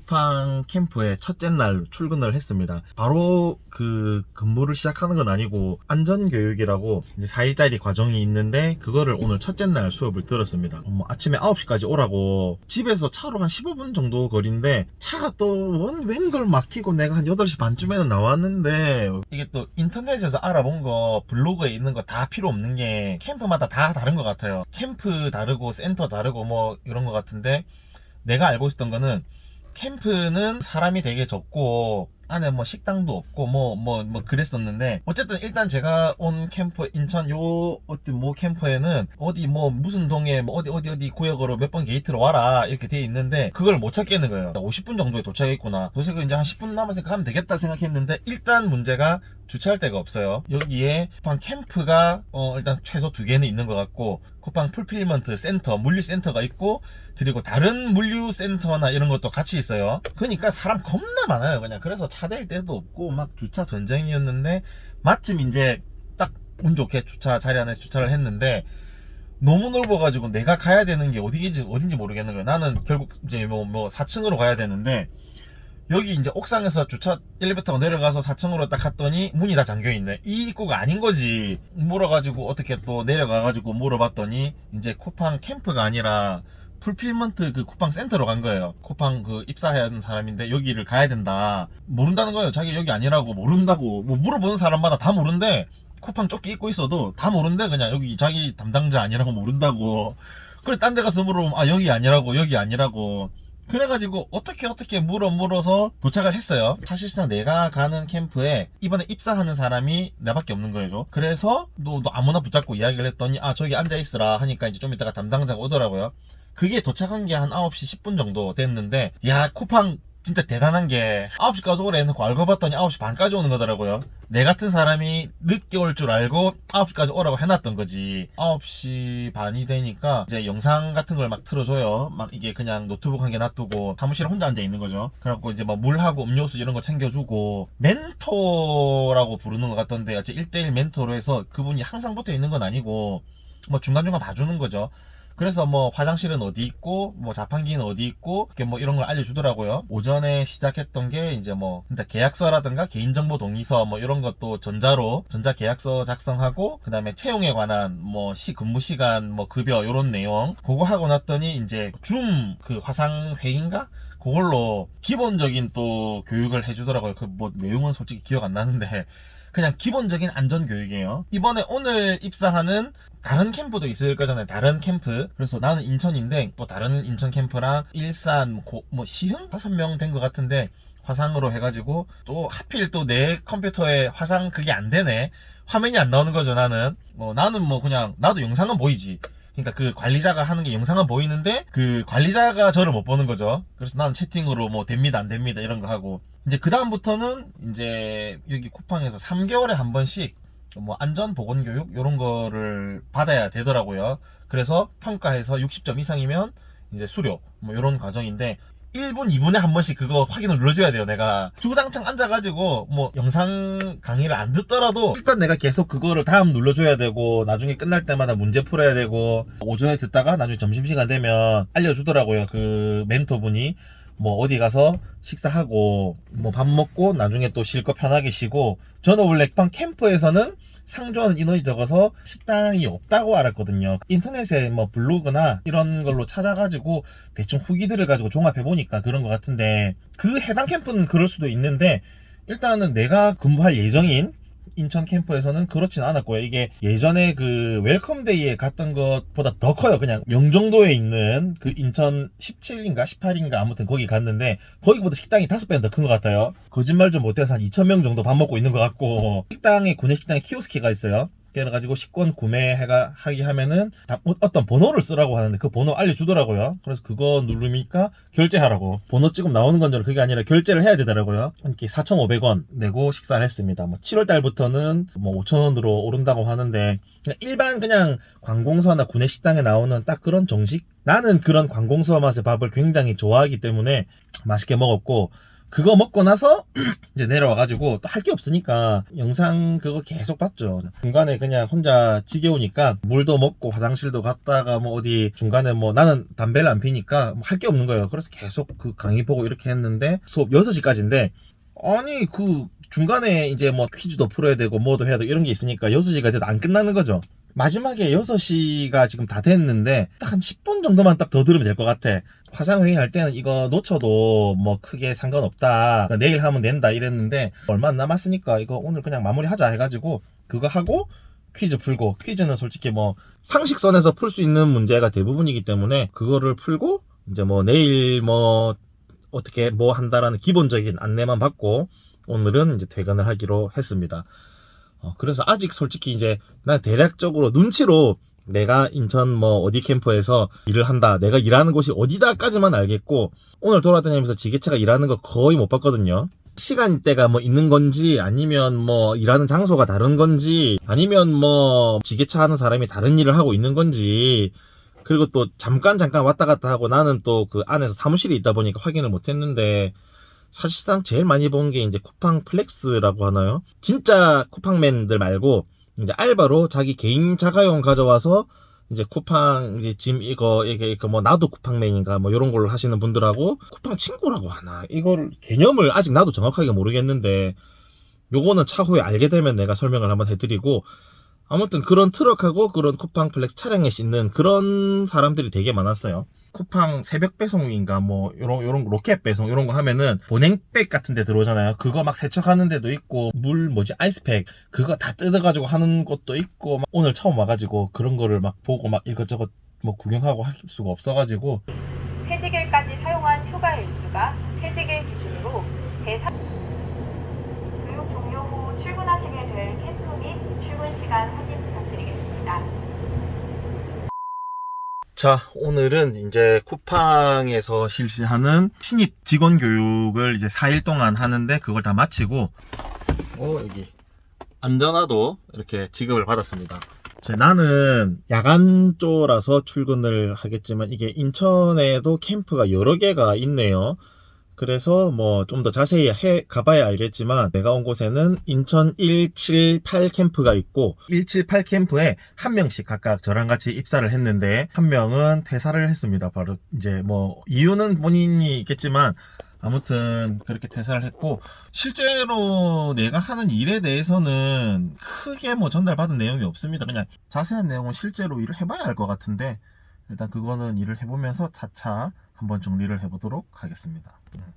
쿠팡 캠프에 첫째 날 출근을 했습니다. 바로 그 근무를 시작하는 건 아니고 안전교육이라고 이제 4일짜리 과정이 있는데 그거를 오늘 첫째 날 수업을 들었습니다. 뭐 아침에 9시까지 오라고 집에서 차로 한 15분 정도 거리인데 차가 또 웬걸 막히고 내가 한 8시 반쯤에는 나왔는데 이게 또 인터넷에서 알아본 거 블로그에 있는 거 다 필요 없는 게 캠프마다 다 다른 것 같아요. 캠프 다르고 센터 다르고 뭐 이런 것 같은데 내가 알고 있었던 거는 캠프는 사람이 되게 적고 안에 뭐 식당도 없고 뭐뭐 뭐 그랬었는데 어쨌든 일단 제가 온 캠프 인천 요 어디 뭐 캠프에는 어디 뭐 무슨 동에 뭐 어디 어디 어디 구역으로 몇 번 게이트로 와라 이렇게 돼 있는데 그걸 못 찾겠는 거예요. 50분 정도에 도착했구나. 도착을 이제 한 10분 남았으니까 가면 되겠다 생각했는데 일단 문제가 주차할 데가 없어요. 여기에 쿠팡 캠프가 어 일단 최소 두 개는 있는 것 같고 쿠팡 fulfillment 센터 물류센터가 있고 그리고 다른 물류센터나 이런 것도 같이 있어요. 그러니까 사람 겁나 많아요 그냥. 그래서 차 댈 데도 없고 막 주차 전쟁이었는데 마침 이제 딱 운 좋게 주차 자리 안에서 주차를 했는데 너무 넓어가지고 내가 가야 되는 게 어디인지 어딘지 모르겠는 거예요. 나는 결국 이제 뭐 뭐 4층으로 가야 되는데 여기 이제 옥상에서 주차 엘리베이터가 내려가서 4층으로 딱 갔더니 문이 다 잠겨 있네. 이 입구가 아닌 거지. 물어가지고 어떻게 또 내려가가지고 물어봤더니 이제 쿠팡 캠프가 아니라 fulfillment 그 쿠팡 센터로 간 거예요. 쿠팡 그 입사해야 하는 사람인데 여기를 가야 된다. 모른다는 거예요. 자기 여기 아니라고 모른다고 뭐 물어보는 사람마다 다 모른대 쿠팡 조끼 입고 있어도 다 모른대 그냥 여기 자기 담당자 아니라고 모른다고. 그래 딴 데 가서 물어보면 아 여기 아니라고 여기 아니라고. 그래가지고 어떻게 어떻게 물어 물어서 도착을 했어요. 사실상 내가 가는 캠프에 이번에 입사하는 사람이 나밖에 없는 거예요. 그래서 너, 너 아무나 붙잡고 이야기를 했더니 아 저기 앉아있으라 하니까 이제 좀 이따가 담당자가 오더라고요 그게 도착한 게 한 9시 10분 정도 됐는데 야 쿠팡 진짜 대단한 게 9시까지 오래 해놓고 알고 봤더니 9시 반까지 오는 거더라고요. 내 같은 사람이 늦게 올 줄 알고 9시까지 오라고 해놨던 거지. 9시 반이 되니까 이제 영상 같은 걸 막 틀어줘요. 막 이게 그냥 노트북 한 개 놔두고 사무실에 혼자 앉아 있는 거죠. 그래갖고 이제 막 물하고 음료수 이런 거 챙겨주고 멘토라고 부르는 것 같던데 어째 1대1 멘토로 해서 그분이 항상 붙어 있는 건 아니고 뭐 중간중간 봐주는 거죠 그래서 뭐 화장실은 어디 있고 뭐 자판기는 어디 있고 이렇게 뭐 이런 걸 알려주더라고요. 오전에 시작했던 게 이제 뭐 일단 계약서라든가 개인정보 동의서 뭐 이런 것도 전자로 전자 계약서 작성하고 그 다음에 채용에 관한 뭐 시 근무 시간 뭐 급여 이런 내용. 그거 하고 났더니 이제 줌 그 화상 회의인가? 그걸로 기본적인 또 교육을 해주더라고요. 그 뭐 내용은 솔직히 기억 안 나는데 그냥 기본적인 안전교육이에요. 이번에 오늘 입사하는 다른 캠프도 있을 거잖아요. 다른 캠프. 그래서 나는 인천인데 또 다른 인천 캠프랑 일산 고, 뭐 시흥? 다섯 명 된 것 같은데 화상으로 해가지고 또 하필 또 내 컴퓨터에 화상 그게 안 되네. 화면이 안 나오는 거죠 나는. 뭐 나는 뭐 그냥 나도 영상은 보이지. 그러니까 그 관리자가 하는 게 영상은 보이는데 그 관리자가 저를 못 보는 거죠. 그래서 나는 채팅으로 뭐 됩니다 안 됩니다 이런 거 하고 이제 그 다음부터는 이제 여기 쿠팡에서 3개월에 한 번씩 뭐 안전 보건 교육 이런 거를 받아야 되더라고요. 그래서 평가해서 60점 이상이면 이제 수료 뭐 이런 과정인데 1분 2분에 한 번씩 그거 확인을 눌러줘야 돼요 내가. 주구장창 앉아가지고 뭐 영상 강의를 안 듣더라도 일단 내가 계속 그거를 다음 눌러줘야 되고 나중에 끝날 때마다 문제 풀어야 되고 오전에 듣다가 나중에 점심시간 되면 알려주더라고요 그 멘토분이 뭐 어디 가서 식사하고 뭐 밥 먹고 나중에 또 쉴 거 편하게 쉬고 저는 원래 방 캠프에서는 상주하는 인원이 적어서 식당이 없다고 알았거든요. 인터넷에 뭐 블로그나 이런 걸로 찾아가지고 대충 후기들을 가지고 종합해 보니까 그런 것 같은데 그 해당 캠프는 그럴 수도 있는데 일단은 내가 근무할 예정인 인천 캠프에서는 그렇진 않았고요. 이게 예전에 그 웰컴데이에 갔던 것보다 더 커요. 그냥 영종도에 있는 그 인천 17인가 18인가 아무튼 거기 갔는데 거기보다 식당이 다섯 배는 더 큰 것 같아요. 거짓말 좀 못해서 한 2천명 정도 밥 먹고 있는 것 같고. 식당에 구내식당에 키오스키가 있어요 그래가지고 식권 구매해가 하기 하면은 어떤 번호를 쓰라고 하는데 그 번호 알려주더라고요. 그래서 그거 누르니까 결제하라고. 번호 지금 나오는 건 줄 그게 아니라 결제를 해야 되더라고요. 이렇게 4,500원 내고 식사를 했습니다. 뭐 7월 달부터는 뭐 5,000원으로 오른다고 하는데 일반 그냥 관공서나 구내 식당에 나오는 딱 그런 정식? 나는 그런 관공서 맛의 밥을 굉장히 좋아하기 때문에 맛있게 먹었고 그거 먹고 나서 이제 내려와가지고 또 할 게 없으니까 영상 그거 계속 봤죠. 중간에 그냥 혼자 지겨우니까 물도 먹고 화장실도 갔다가 뭐 어디 중간에 뭐 나는 담배를 안 피니까 뭐 할 게 없는 거예요. 그래서 계속 그 강의 보고 이렇게 했는데 수업 6시까지인데 아니 그 중간에 이제 뭐 퀴즈도 풀어야 되고 뭐도 해야 되고 이런 게 있으니까 6시가 돼도 안 끝나는 거죠. 마지막에 6시가 지금 다 됐는데 딱 한 10분 정도만 딱 더 들으면 될 것 같아. 화상회의 할 때는 이거 놓쳐도 뭐 크게 상관없다. 그러니까 내일 하면 된다 이랬는데 얼마 안 남았으니까 이거 오늘 그냥 마무리하자 해가지고 그거 하고 퀴즈 풀고 퀴즈는 솔직히 뭐 상식선에서 풀 수 있는 문제가 대부분이기 때문에 그거를 풀고 이제 뭐 내일 뭐 어떻게 뭐 한다라는 기본적인 안내만 받고 오늘은 이제 퇴근을 하기로 했습니다. 어, 그래서 아직 솔직히 이제 난 대략적으로 눈치로 내가 인천 뭐 어디 캠프에서 일을 한다. 내가 일하는 곳이 어디다까지만 알겠고 오늘 돌아다니면서 지게차가 일하는 거 거의 못 봤거든요. 시간대가 뭐 있는 건지 아니면 뭐 일하는 장소가 다른 건지 아니면 뭐 지게차 하는 사람이 다른 일을 하고 있는 건지 그리고 또 잠깐 잠깐 왔다 갔다 하고 나는 또 그 안에서 사무실에 있다 보니까 확인을 못 했는데 사실상 제일 많이 본 게 이제 쿠팡 플렉스라고 하나요? 진짜 쿠팡맨들 말고 이제 알바로 자기 개인 자가용 가져와서 이제 쿠팡 이제 짐 이거 이게 이거 뭐 나도 쿠팡맨인가 뭐 이런 걸로 하시는 분들하고 쿠팡 친구라고 하나 이걸 개념을 아직 나도 정확하게 모르겠는데 요거는 차후에 알게 되면 내가 설명을 한번 해드리고 아무튼 그런 트럭하고 그런 쿠팡 플렉스 차량에 싣는 그런 사람들이 되게 많았어요. 쿠팡 새벽 배송인가 뭐 요런 요런 로켓 배송 요런 거 하면은 보냉백 같은 데 들어오잖아요. 그거 막 세척하는 데도 있고 물 뭐지 아이스팩 그거 다 뜯어 가지고 하는 것도 있고 막 오늘 처음 와 가지고 그런 거를 막 보고 막 이것저것 뭐 구경하고 할 수가 없어 가지고 퇴직일까지 사용한 휴가 일수가 퇴직일 기준으로 제3 교육 종료 후 출근하시게 될 캠프 및 출근 시간 확인 부탁드리겠습니다. 자, 오늘은 이제 쿠팡에서 실시하는 신입 직원 교육을 이제 4일 동안 하는데 그걸 다 마치고 어, 여기 안전화도 이렇게 지급을 받았습니다. 자, 나는 야간조라서 출근을 하겠지만 이게 인천에도 캠프가 여러 개가 있네요. 그래서 뭐 좀 더 자세히 해 가봐야 알겠지만 내가 온 곳에는 인천 178 캠프가 있고 178 캠프에 한 명씩 각각 저랑 같이 입사를 했는데 한 명은 퇴사를 했습니다. 바로 이제 뭐 이유는 본인이 있겠지만 아무튼 그렇게 퇴사를 했고 실제로 내가 하는 일에 대해서는 크게 뭐 전달받은 내용이 없습니다. 그냥 자세한 내용은 실제로 일을 해봐야 알 것 같은데 일단 그거는 일을 해보면서 차차 한번 정리를 해보도록 하겠습니다. 음.